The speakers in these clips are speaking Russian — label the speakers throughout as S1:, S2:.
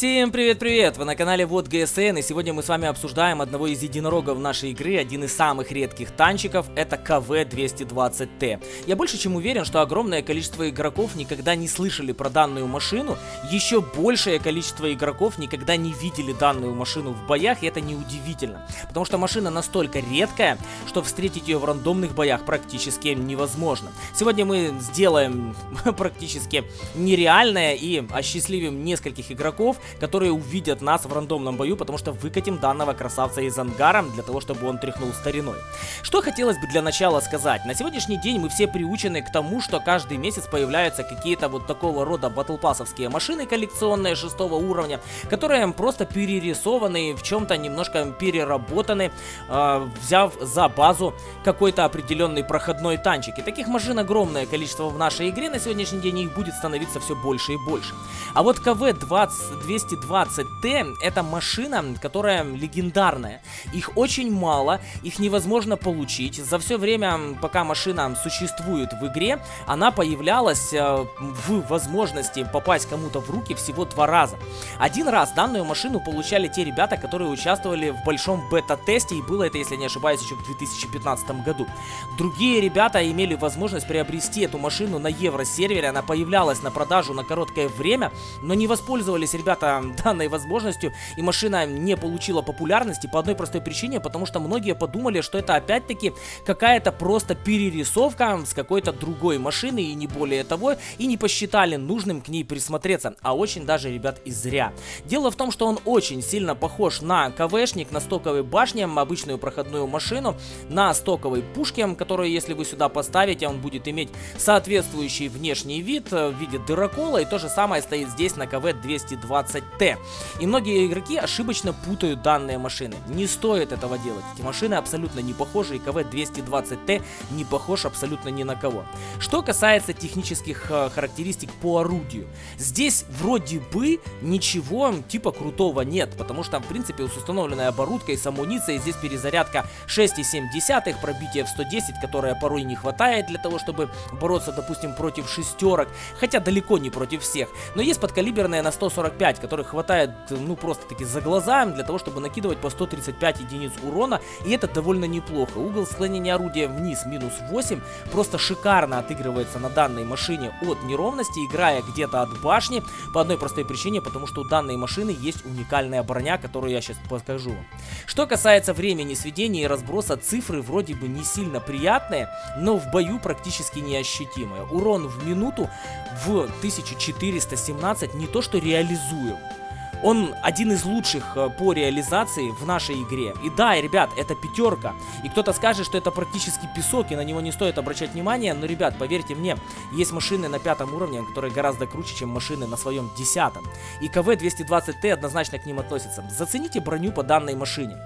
S1: Всем привет-привет! Вы на канале Вот ГСН и сегодня мы с вами обсуждаем одного из единорогов нашей игры, один из самых редких танчиков, это КВ-220Т. Я больше чем уверен, что огромное количество игроков никогда не слышали про данную машину, еще большее количество игроков никогда не видели данную машину в боях, и это неудивительно, потому что машина настолько редкая, что встретить ее в рандомных боях практически невозможно. Сегодня мы сделаем практически нереальное и осчастливим нескольких игроков, которые увидят нас в рандомном бою, потому что выкатим данного красавца из ангара для того, чтобы он тряхнул стариной. Что хотелось бы для начала сказать. На сегодняшний день мы все приучены к тому, что каждый месяц появляются какие-то вот такого рода батлпассовские машины коллекционные шестого уровня, которые просто перерисованы, в чем-то немножко переработаны, э, взяв за базу какой-то определенный проходной танчик. И таких машин огромное количество в нашей игре на сегодняшний день, их будет становиться все больше и больше. А вот КВ-20 220Т это машина, которая легендарная. Их очень мало, их невозможно получить. За все время, пока машина существует в игре, она появлялась э, в возможности попасть кому-то в руки всего два раза. Один раз данную машину получали те ребята, которые участвовали в большом бета-тесте, и было это, если не ошибаюсь, еще в 2015 году. Другие ребята имели возможность приобрести эту машину на евро-сервере, она появлялась на продажу на короткое время, но не воспользовались ребята данной возможностью, и машина не получила популярности по одной простой причине, потому что многие подумали, что это опять-таки какая-то просто перерисовка с какой-то другой машины, и не более того, и не посчитали нужным к ней присмотреться, а очень даже, ребят, и зря. Дело в том, что он очень сильно похож на КВшник, на стоковой башне, обычную проходную машину, на стоковой пушке, которую, если вы сюда поставите, он будет иметь соответствующий внешний вид э, в виде дырокола, и то же самое стоит здесь на КВ-220 20T. И многие игроки ошибочно путают данные машины. Не стоит этого делать. Эти машины абсолютно не похожи, и КВ-220T не похож абсолютно ни на кого. Что касается технических э, характеристик по орудию. Здесь вроде бы ничего типа крутого нет, потому что в принципе с установленной оборудкой, с амуницией, здесь перезарядка 6,7, пробитие в 110, которое порой не хватает для того, чтобы бороться, допустим, против шестерок, хотя далеко не против всех. Но есть подкалиберная на 145 5, которых хватает, ну, просто-таки за глаза для того, чтобы накидывать по 135 единиц урона, и это довольно неплохо. Угол склонения орудия вниз минус 8 просто шикарно отыгрывается на данной машине от неровности, играя где-то от башни, по одной простой причине, потому что у данной машины есть уникальная броня, которую я сейчас покажу. Что касается времени сведения и разброса, цифры вроде бы не сильно приятные, но в бою практически неощутимые. Урон в минуту в 1417 не то что реализует, рекомендую. Он один из лучших э, по реализации в нашей игре. И да, ребят, это пятерка. И кто-то скажет, что это практически песок, и на него не стоит обращать внимание. Но, ребят, поверьте мне, есть машины на пятом уровне, которые гораздо круче, чем машины на своем десятом. И КВ-220Т однозначно к ним относится. Зацените броню по данной машине.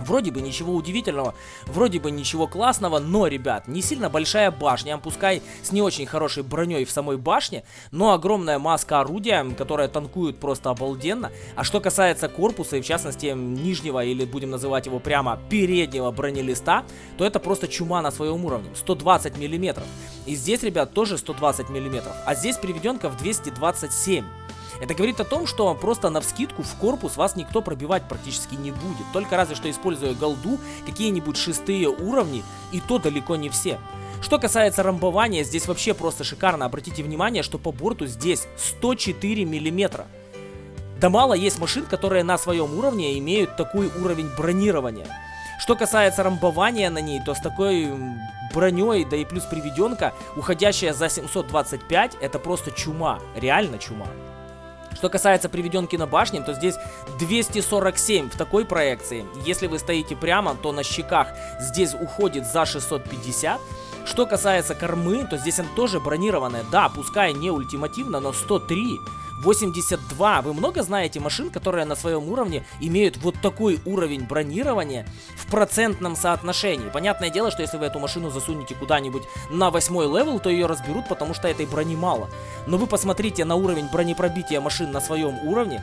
S1: Вроде бы ничего удивительного, вроде бы ничего классного, но, ребят, не сильно большая башня, пускай с не очень хорошей броней в самой башне, но огромная маска орудия, которая танкует просто обалденно. А что касается корпуса и в частности нижнего, или будем называть его прямо переднего бронелиста, то это просто чума на своем уровне, 120 миллиметров. И здесь, ребят, тоже 120 миллиметров, а здесь приведенка в 227 это говорит о том, что просто на вскидку в корпус вас никто пробивать практически не будет. Только разве что используя голду, какие-нибудь шестые уровни, и то далеко не все. Что касается рамбования, здесь вообще просто шикарно. Обратите внимание, что по борту здесь 104 миллиметра. Да мало есть машин, которые на своем уровне имеют такой уровень бронирования. Что касается рамбования на ней, то с такой броней, да и плюс приведенка, уходящая за 725, это просто чума. Реально чума. Что касается приведенки на башне, то здесь 247 в такой проекции. Если вы стоите прямо, то на щеках здесь уходит за 650. Что касается кормы, то здесь она тоже бронированная. Да, пускай не ультимативно, но 103. 82. Вы много знаете машин, которые на своем уровне имеют вот такой уровень бронирования в процентном соотношении? Понятное дело, что если вы эту машину засунете куда-нибудь на восьмой level, то ее разберут, потому что этой брони мало. Но вы посмотрите на уровень бронепробития машин на своем уровне,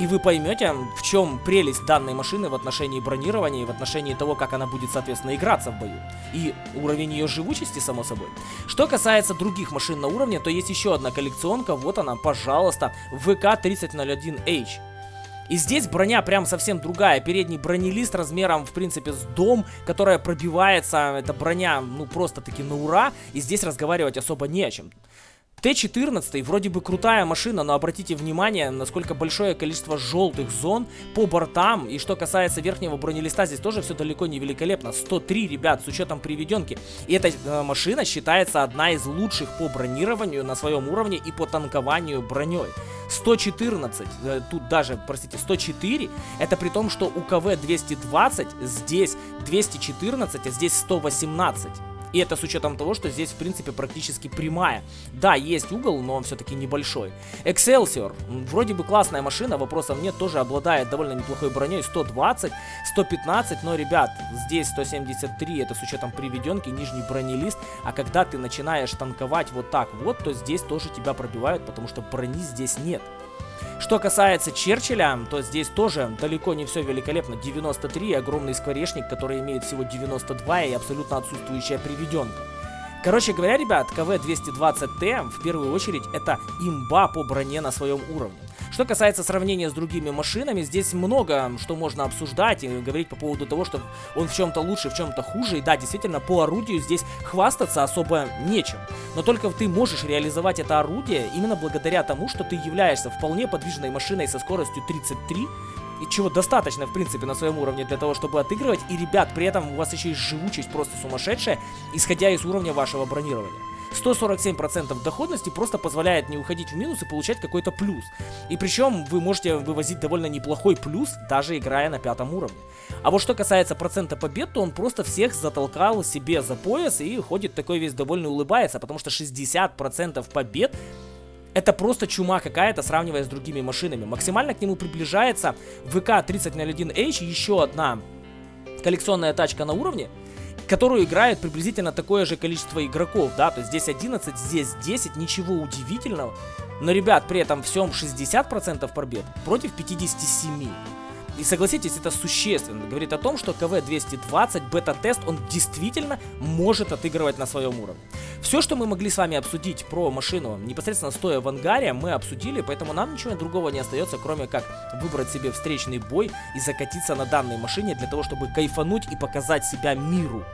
S1: И вы поймете, в чем прелесть данной машины в отношении бронирования и в отношении того, как она будет, соответственно, играться в бою. И уровень ее живучести, само собой. Что касается других машин на уровне, то есть еще одна коллекционка. Вот она, пожалуйста, ВК-3001H. И здесь броня прям совсем другая. Передний бронелист размером, в принципе, с дом, которая пробивается. Это броня, ну, просто-таки на ура. И здесь разговаривать особо не о чем. Т-14 вроде бы крутая машина, но обратите внимание, насколько большое количество желтых зон по бортам. И что касается верхнего бронелиста, здесь тоже все далеко не великолепно. 103, ребят, с учетом приведенки. И эта э, машина считается одна из лучших по бронированию на своем уровне и по танкованию броней. 114, э, тут даже, простите, 104, это при том, что у КВ 220 здесь 214, а здесь 118. И это с учетом того, что здесь, в принципе, практически прямая. Да, есть угол, но он все-таки небольшой. Excelsior. Вроде бы классная машина, вопросов нет. Тоже обладает довольно неплохой броней. 120, 115. Но, ребят, здесь 173. Это с учетом приведенки, нижний бронелист. А когда ты начинаешь танковать вот так вот, то здесь тоже тебя пробивают, потому что брони здесь нет. Что касается Черчилля, то здесь тоже далеко не все великолепно. 93, огромный скворечник, который имеет всего 92 и абсолютно отсутствующая приведенка. Короче говоря, ребят, КВ-220Т в первую очередь это имба по броне на своем уровне. Что касается сравнения с другими машинами, здесь много что можно обсуждать и говорить по поводу того, что он в чем-то лучше, в чем-то хуже. И да, действительно, по орудию здесь хвастаться особо нечем. Но только ты можешь реализовать это орудие именно благодаря тому, что ты являешься вполне подвижной машиной со скоростью 33, и чего достаточно, в принципе, на своем уровне для того, чтобы отыгрывать. И, ребят, при этом у вас еще есть живучесть просто сумасшедшая, исходя из уровня вашего бронирования. 147% доходности просто позволяет не уходить в минус и получать какой-то плюс. И причем вы можете вывозить довольно неплохой плюс, даже играя на пятом уровне. А вот что касается процента побед, то он просто всех затолкал себе за пояс и ходит такой весь довольно улыбается, потому что 60% побед это просто чума какая-то, сравнивая с другими машинами. Максимально к нему приближается ВК-3001H, еще одна коллекционная тачка на уровне, которую играет приблизительно такое же количество игроков, да, то есть здесь 11, здесь 10, ничего удивительного. Но, ребят, при этом всем 60% пробед против 57. И согласитесь, это существенно. Говорит о том, что КВ-220 бета-тест, он действительно может отыгрывать на своем уровне. Все, что мы могли с вами обсудить про машину, непосредственно стоя в ангаре, мы обсудили, поэтому нам ничего другого не остается, кроме как выбрать себе встречный бой и закатиться на данной машине для того, чтобы кайфануть и показать себя миру.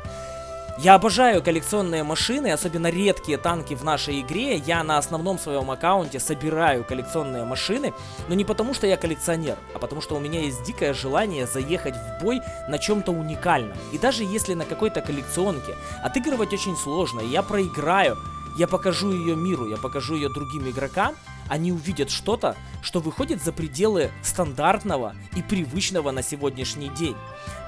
S1: Я обожаю коллекционные машины, особенно редкие танки в нашей игре. Я на основном своем аккаунте собираю коллекционные машины, но не потому, что я коллекционер, а потому, что у меня есть дикое желание заехать в бой на чем-то уникальном. И даже если на какой-то коллекционке отыгрывать очень сложно, и я проиграю, я покажу ее миру, я покажу ее другим игрокам, они увидят что-то, что выходит за пределы стандартного и привычного на сегодняшний день.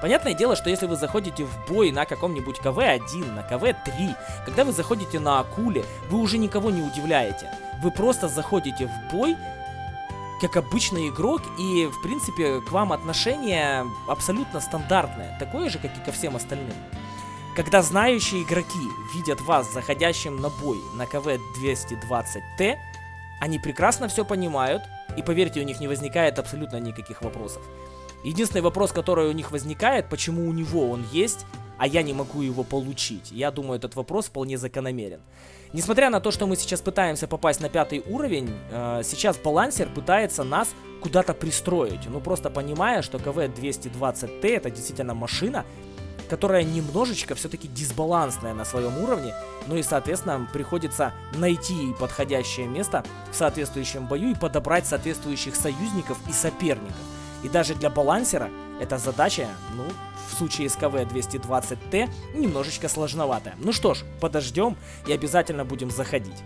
S1: Понятное дело, что если вы заходите в бой на каком-нибудь КВ-1, на КВ-3, когда вы заходите на Акуле, вы уже никого не удивляете. Вы просто заходите в бой как обычный игрок, и, в принципе, к вам отношение абсолютно стандартное, такое же, как и ко всем остальным. Когда знающие игроки видят вас заходящим на бой на КВ-220Т, они прекрасно все понимают, и поверьте, у них не возникает абсолютно никаких вопросов. Единственный вопрос, который у них возникает, почему у него он есть, а я не могу его получить. Я думаю, этот вопрос вполне закономерен. Несмотря на то, что мы сейчас пытаемся попасть на пятый уровень, э, сейчас балансер пытается нас куда-то пристроить. Ну, просто понимая, что КВ-220Т это действительно машина, которая немножечко все-таки дисбалансная на своем уровне, ну и, соответственно, приходится найти подходящее место в соответствующем бою и подобрать соответствующих союзников и соперников. И даже для балансера эта задача, ну, в случае с КВ-220Т, немножечко сложноватая. Ну что ж, подождем и обязательно будем заходить.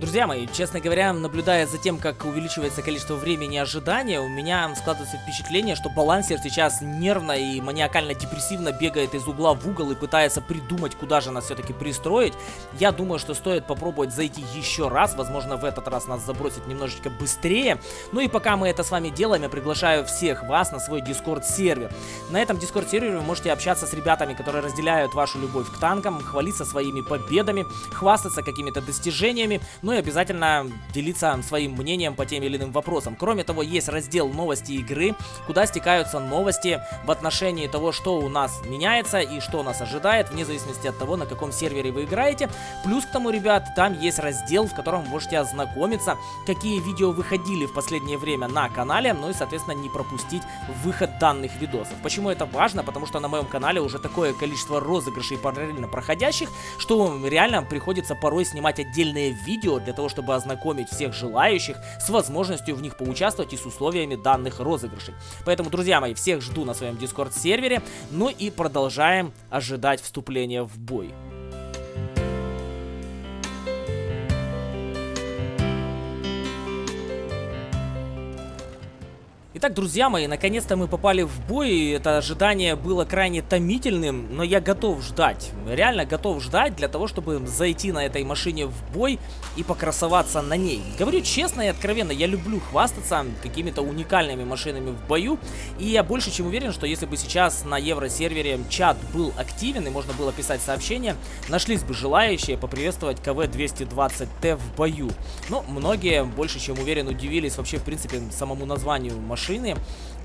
S1: Друзья мои, честно говоря, наблюдая за тем, как увеличивается количество времени ожидания, у меня складывается впечатление, что балансер сейчас нервно и маниакально-депрессивно бегает из угла в угол и пытается придумать, куда же нас все-таки пристроить. Я думаю, что стоит попробовать зайти еще раз, возможно, в этот раз нас забросит немножечко быстрее. Ну и пока мы это с вами делаем, я приглашаю всех вас на свой Discord-сервер. На этом Discord-сервере вы можете общаться с ребятами, которые разделяют вашу любовь к танкам, хвалиться своими победами, хвастаться какими-то достижениями, ну и обязательно делиться своим мнением по тем или иным вопросам. Кроме того, есть раздел новости игры, куда стекаются новости в отношении того, что у нас меняется и что нас ожидает, вне зависимости от того, на каком сервере вы играете. Плюс к тому, ребят, там есть раздел, в котором вы можете ознакомиться, какие видео выходили в последнее время на канале, ну и, соответственно, не пропустить выход данных видосов. Почему это важно? Потому что на моем канале уже такое количество розыгрышей параллельно проходящих, что реально приходится порой снимать отдельные видео для того, чтобы ознакомить всех желающих с возможностью в них поучаствовать и с условиями данных розыгрышей. Поэтому, друзья мои, всех жду на своем дискорд сервере, ну и продолжаем ожидать вступления в бой. Итак, друзья мои, наконец-то мы попали в бой, это ожидание было крайне томительным, но я готов ждать, реально готов ждать для того, чтобы зайти на этой машине в бой и покрасоваться на ней. Говорю честно и откровенно, я люблю хвастаться какими-то уникальными машинами в бою, и я больше чем уверен, что если бы сейчас на евросервере чат был активен и можно было писать сообщения, нашлись бы желающие поприветствовать КВ-220Т в бою. Но многие, больше чем уверен, удивились вообще в принципе самому названию машины, машины,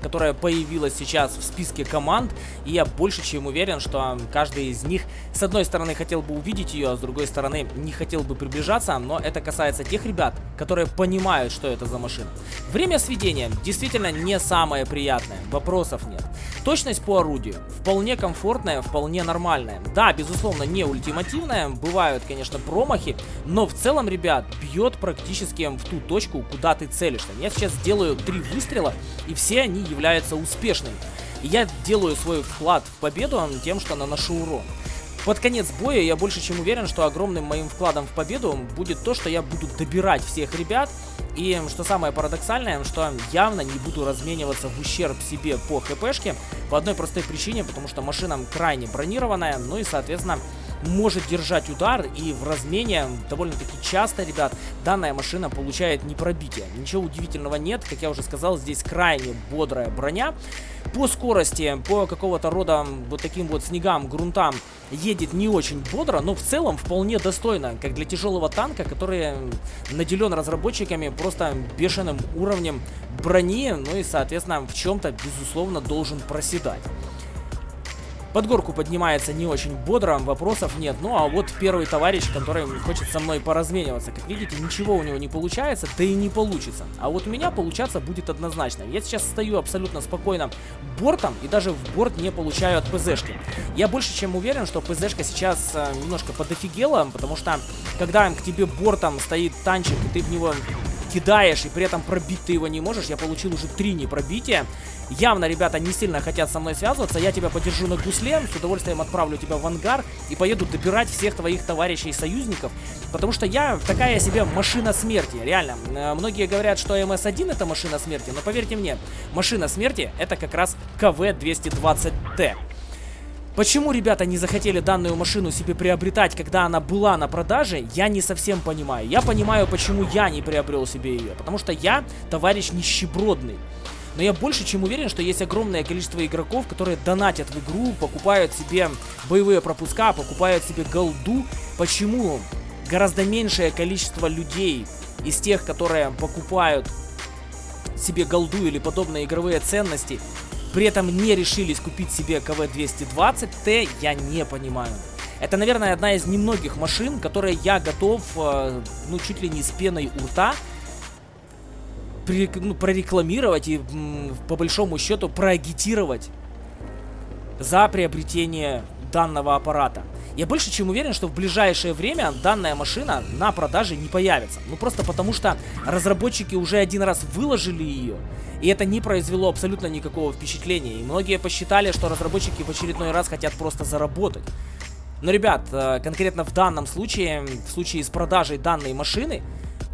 S1: которая появилась сейчас в списке команд. И я больше чем уверен, что каждый из них, с одной стороны, хотел бы увидеть ее, а с другой стороны, не хотел бы приближаться. Но это касается тех ребят, которые понимают, что это за машина. Время сведения действительно не самое приятное, вопросов нет. Точность по орудию вполне комфортная, вполне нормальная. Да, безусловно, не ультимативная, бывают, конечно, промахи, но в целом, ребят, бьет практически в ту точку, куда ты целишься. Я сейчас сделаю три выстрела, и все они являются успешными. И я делаю свой вклад в победу тем, что наношу урон. Под конец боя я больше чем уверен, что огромным моим вкладом в победу будет то, что я буду добирать всех ребят. И что самое парадоксальное, что явно не буду размениваться в ущерб себе по хпшке. По одной простой причине, потому что машина крайне бронированная, ну и соответственно может держать удар, и в размене довольно-таки часто, ребят, данная машина получает непробитие. Ничего удивительного нет, как я уже сказал, здесь крайне бодрая броня. По скорости, по какого-то рода вот таким вот снегам, грунтам едет не очень бодро, но в целом вполне достойно, как для тяжелого танка, который наделен разработчиками просто бешеным уровнем брони, ну и, соответственно, в чем-то, безусловно, должен проседать. Под горку поднимается не очень бодро, вопросов нет. Ну а вот первый товарищ, который хочет со мной поразмениваться. Как видите, ничего у него не получается, да и не получится. А вот у меня получаться будет однозначно. Я сейчас стою абсолютно спокойно бортом и даже в борт не получаю от ПЗшки. Я больше чем уверен, что ПЗшка сейчас э, немножко подофигела, потому что когда к тебе бортом стоит танчик и ты в него кидаешь и при этом пробить ты его не можешь, я получил уже три непробития. Явно ребята не сильно хотят со мной связываться. Я тебя подержу на гусле, с удовольствием отправлю тебя в ангар и поеду добирать всех твоих товарищей и союзников. Потому что я такая себе машина смерти, реально. Э, многие говорят, что МС-1 это машина смерти, но поверьте мне, машина смерти это как раз КВ-220Т. Почему ребята не захотели данную машину себе приобретать, когда она была на продаже, я не совсем понимаю. Я понимаю, почему я не приобрел себе ее. Потому что я товарищ нищебродный. Но я больше чем уверен, что есть огромное количество игроков, которые донатят в игру, покупают себе боевые пропуска, покупают себе голду. Почему гораздо меньшее количество людей из тех, которые покупают себе голду или подобные игровые ценности, при этом не решились купить себе КВ-220Т, я не понимаю. Это, наверное, одна из немногих машин, которые я готов, э, ну, чуть ли не с пеной у рта ну, прорекламировать и по большому счету проагитировать за приобретение данного аппарата. Я больше чем уверен, что в ближайшее время данная машина на продаже не появится. Ну просто потому что разработчики уже один раз выложили ее, и это не произвело абсолютно никакого впечатления. И многие посчитали, что разработчики в очередной раз хотят просто заработать. Но, ребят, э, конкретно в данном случае, в случае с продажей данной машины,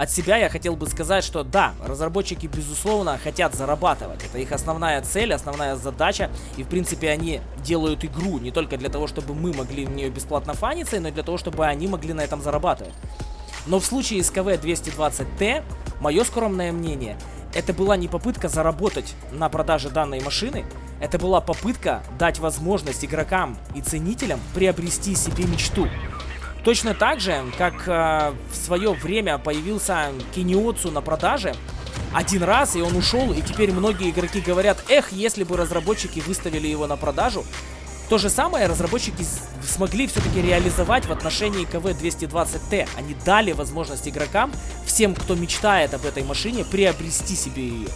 S1: от себя я хотел бы сказать, что да, разработчики безусловно хотят зарабатывать. Это их основная цель, основная задача. И в принципе они делают игру не только для того, чтобы мы могли в нее бесплатно фаниться, но и для того, чтобы они могли на этом зарабатывать. Но в случае с КВ-220Т, мое скромное мнение, это была не попытка заработать на продаже данной машины, это была попытка дать возможность игрокам и ценителям приобрести себе мечту. Точно так же, как э, в свое время появился Киниоцу на продаже, один раз, и он ушел, и теперь многие игроки говорят, эх, если бы разработчики выставили его на продажу, то же самое разработчики смогли все-таки реализовать в отношении КВ-220Т. Они дали возможность игрокам, всем, кто мечтает об этой машине, приобрести себе ее.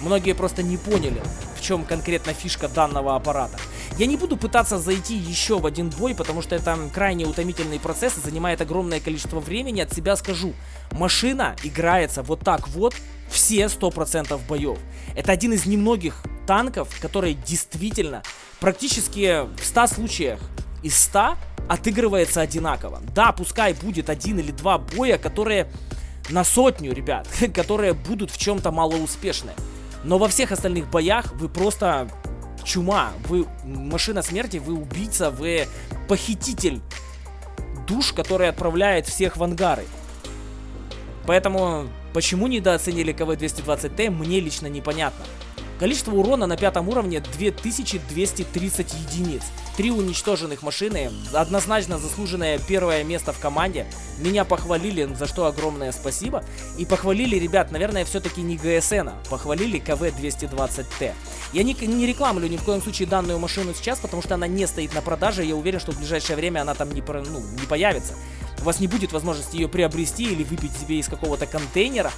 S1: Многие просто не поняли, в чем конкретно фишка данного аппарата. Я не буду пытаться зайти еще в один бой, потому что это крайне утомительный процесс и занимает огромное количество времени. От себя скажу, машина играется вот так вот все 100% боев. Это один из немногих танков, которые действительно практически в 100 случаях из 100 отыгрывается одинаково. Да, пускай будет один или два боя, которые на сотню, ребят, которые будут в чем-то малоуспешны. Но во всех остальных боях вы просто чума, вы машина смерти, вы убийца, вы похититель душ, который отправляет всех в ангары. Поэтому, почему недооценили КВ-220Т, мне лично непонятно. Количество урона на пятом уровне 2230 единиц. Три уничтоженных машины, однозначно заслуженное первое место в команде. Меня похвалили, за что огромное спасибо. И похвалили, ребят, наверное, все-таки не ГСН, а похвалили КВ-220Т. Я не, не рекламлю ни в коем случае данную машину сейчас, потому что она не стоит на продаже. Я уверен, что в ближайшее время она там не, ну, не появится. У вас не будет возможности ее приобрести или выпить себе из какого-то контейнера.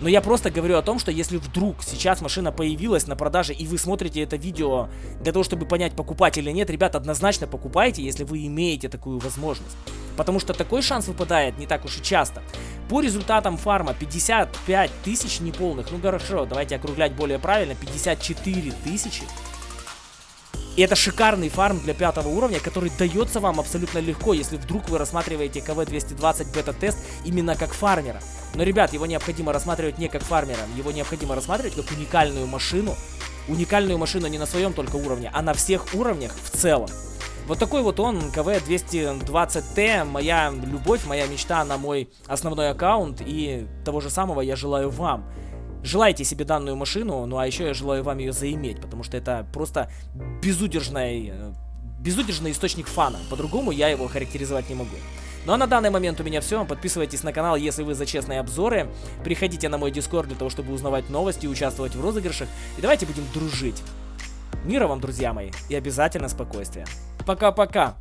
S1: Но я просто говорю о том, что если вдруг сейчас машина появилась на продаже и вы смотрите это видео для того, чтобы понять, покупать или нет, ребят, однозначно покупайте, если вы имеете такую возможность. Потому что такой шанс выпадает не так уж и часто. По результатам фарма 55 тысяч неполных, ну хорошо, давайте округлять более правильно, 54 тысячи. И это шикарный фарм для пятого уровня, который дается вам абсолютно легко, если вдруг вы рассматриваете КВ-220 бета-тест именно как фармера. Но, ребят, его необходимо рассматривать не как фармера, его необходимо рассматривать как уникальную машину. Уникальную машину не на своем только уровне, а на всех уровнях в целом. Вот такой вот он, КВ-220Т, моя любовь, моя мечта на мой основной аккаунт. И того же самого я желаю вам. Желайте себе данную машину, ну а еще я желаю вам ее заиметь, потому что это просто безудержный, э, безудержный источник фана. По-другому я его характеризовать не могу. Ну а на данный момент у меня все. Подписывайтесь на канал, если вы за честные обзоры. Приходите на мой дискорд для того, чтобы узнавать новости участвовать в розыгрышах. И давайте будем дружить. Мира вам, друзья мои, и обязательно спокойствия. Пока-пока.